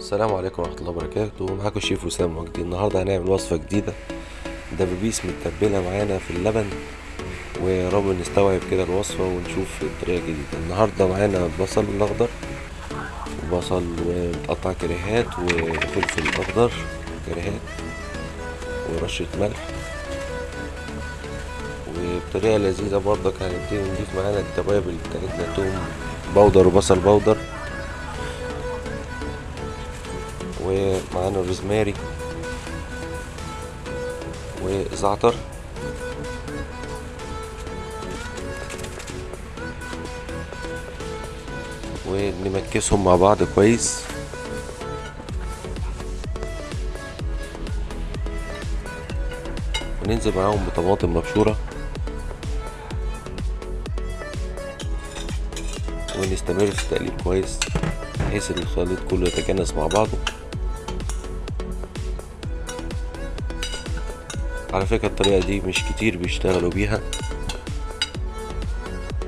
السلام عليكم ورحمة الله وبركاته. معاكم الشيف وسام وجدي النهاردة هنعمل وصفة جديدة. دبابيس متبلة معانا في اللبن. ويا رب نستوعب كده الوصفة ونشوف الطريقة الجديدة. النهاردة معانا البصل الأخضر وبصل ومتقطع كريهات وفلفل أخضر كريهات ورشة ملح. وبطريقة لذيذة برضك هنبتدي نضيف معانا التوابل بتاعتنا توم بودر وبصل بودر. ومعانا الروزماري وزعتر. ونمكسهم مع بعض كويس. وننزل معاهم بطماطم مبشورة. ونستمر في التقليب كويس بحيث ان الخليط كله يتجانس مع بعضه. على فكرة الطريقة دي مش كتير بيشتغلوا بيها.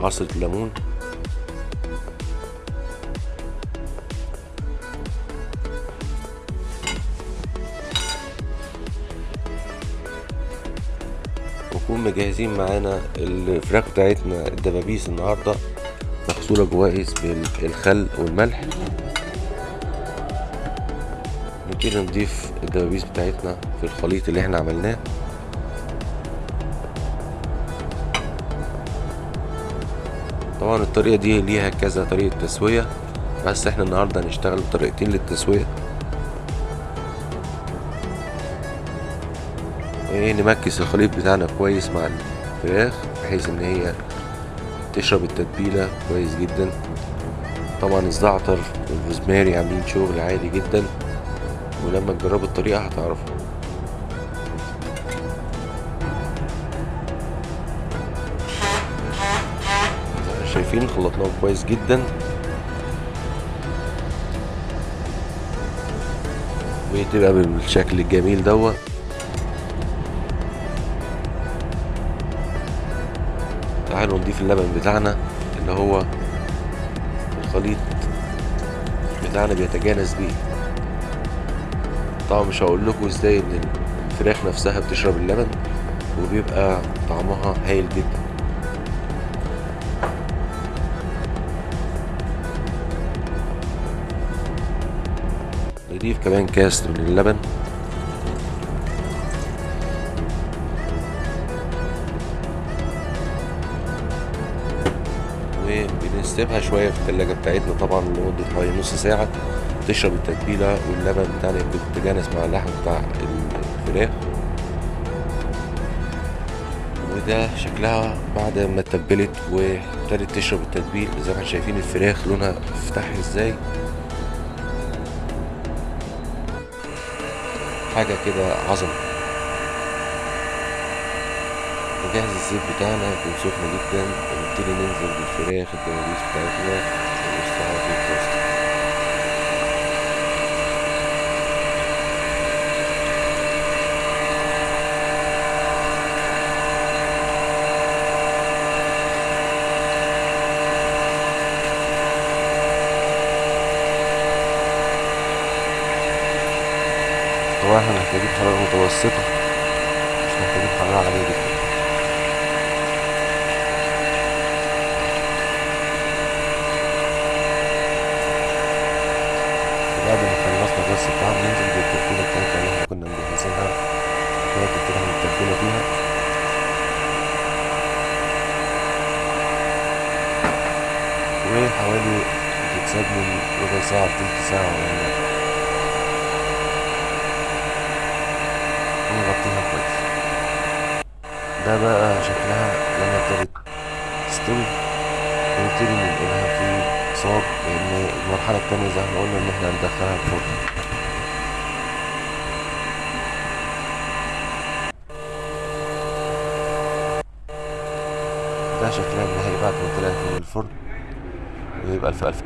عصرة ليمون ونكون مجهزين معانا الفراخ بتاعتنا الدبابيس النهاردة مغسولة كويس بالخل والملح. نبتدي نضيف الدبابيس بتاعتنا في الخليط اللي إحنا عملناه. طبعا الطريقة دي ليها كذا طريقة تسوية بس إحنا النهاردة هنشتغل بطريقتين للتسوية. وايه نمكس الخليط بتاعنا كويس مع الفراخ بحيث إن هي تشرب التتبيلة كويس جدا. طبعا الزعتر والروزماري عاملين شغل عالي جدا ولما تجربوا الطريقة هتعرفوا. شايفين خلطناه كويس جدا. وتبقى بالشكل الجميل دوت. تعالوا نضيف اللبن بتاعنا اللي هو الخليط بتاعنا بيتجانس بيه. طبعا مش هقول لكم إزاي إن الفراخ نفسها بتشرب اللبن وبيبقى طعمها هايل جدا. نضيف كمان كاس من اللبن وبنسيبها شوية في التلاجة بتاعتنا طبعا لمدة حوالي نص ساعة. تشرب التتبيلة واللبن بتاعنا يكون تجانس مع اللحم بتاع الفراخ. وده شكلها بعد ما اتبلت وابتدت تشرب التتبيل. زي ما إحنا شايفين الفراخ لونها افتحي إزاي. حاجة كده عظمة. نجهز الزيت بتاعنا يكون سخن جدا ونبتدي ننزل بالفراخ الدبابيس بتاعتنا ونرصها في الطاسة طبعا إحنا محتاجين حرارة متوسطة. مش محتاجين حرارة عالية جدا. بعد ما خلصنا الرص بتاعنا ننزل بالتتبيلة بتاعتنا اللي إحنا كنا مجهزينها. كانت كده متبلة فيها. وحوالي بتتساب من ربع ساعة لتلت ساعة ولا ونغطيها كويس ده بقى شكلها لما ابتدت تستوي. ونبتدي ننقلها في صاج لأن المرحلة التانية زي ما قلنا إن إحنا هندخلها الفرن. ده شكلها النهائي بعد ما طلعت من الفرن ويبقى الف الف